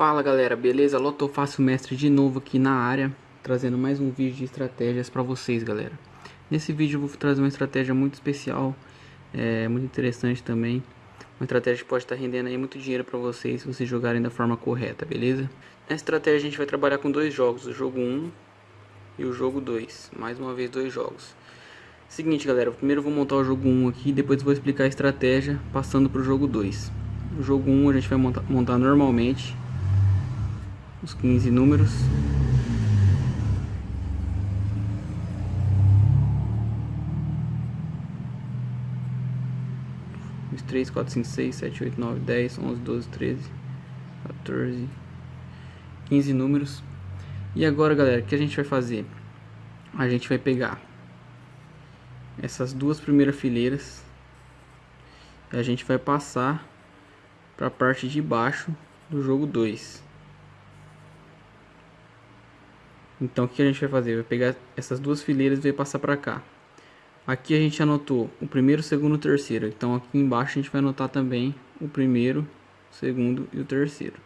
Fala galera, beleza? Loto Fácil Mestre de novo aqui na área, trazendo mais um vídeo de estratégias para vocês galera. Nesse vídeo eu vou trazer uma estratégia muito especial, é, muito interessante também. Uma estratégia que pode estar rendendo aí muito dinheiro para vocês se vocês jogarem da forma correta, beleza? Nessa estratégia a gente vai trabalhar com dois jogos, o jogo 1 e o jogo 2. Mais uma vez dois jogos. Seguinte galera, primeiro eu vou montar o jogo 1 aqui, depois vou explicar a estratégia passando para o jogo 2. O jogo 1 a gente vai montar normalmente, os 15 números. Os 3, 4, 5, 6, 7, 8, 9, 10, 11, 12, 13, 14, 15 números. E agora, galera, o que a gente vai fazer? A gente vai pegar essas duas primeiras fileiras e a gente vai passar para a parte de baixo do jogo 2. Então o que a gente vai fazer? Vai pegar essas duas fileiras e vai passar para cá. Aqui a gente anotou o primeiro, o segundo e o terceiro. Então aqui embaixo a gente vai anotar também o primeiro, o segundo e o terceiro.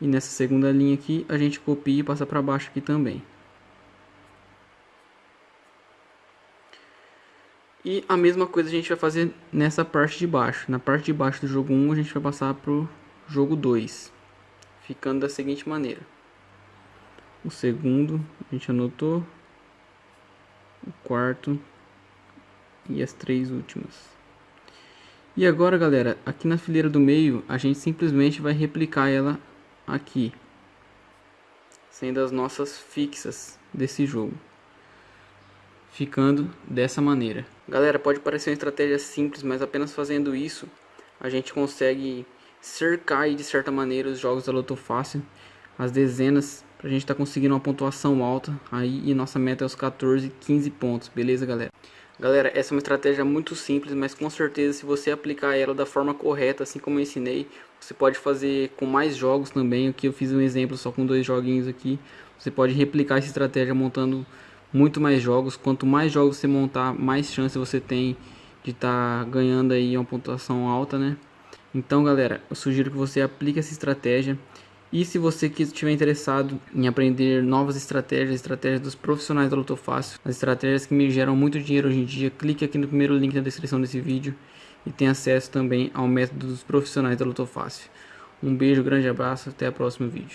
E nessa segunda linha aqui a gente copia e passa para baixo aqui também. E a mesma coisa a gente vai fazer nessa parte de baixo. Na parte de baixo do jogo 1 a gente vai passar para o jogo 2. Ficando da seguinte maneira o segundo a gente anotou, o quarto e as três últimas. E agora galera, aqui na fileira do meio a gente simplesmente vai replicar ela aqui, sendo as nossas fixas desse jogo. Ficando dessa maneira. Galera, pode parecer uma estratégia simples, mas apenas fazendo isso a gente consegue cercar de certa maneira os jogos da Loto Fácil, as dezenas Pra gente tá conseguindo uma pontuação alta. Aí e nossa meta é os 14, 15 pontos, beleza galera? Galera, essa é uma estratégia muito simples, mas com certeza se você aplicar ela da forma correta, assim como eu ensinei, você pode fazer com mais jogos também, aqui eu fiz um exemplo só com dois joguinhos aqui, você pode replicar essa estratégia montando muito mais jogos, quanto mais jogos você montar, mais chance você tem de estar tá ganhando aí uma pontuação alta, né? Então galera, eu sugiro que você aplique essa estratégia, e se você estiver interessado em aprender novas estratégias, estratégias dos profissionais da Luto Fácil, as estratégias que me geram muito dinheiro hoje em dia, clique aqui no primeiro link na descrição desse vídeo e tenha acesso também ao método dos profissionais da Luto Fácil. Um beijo, grande abraço, até o próximo vídeo.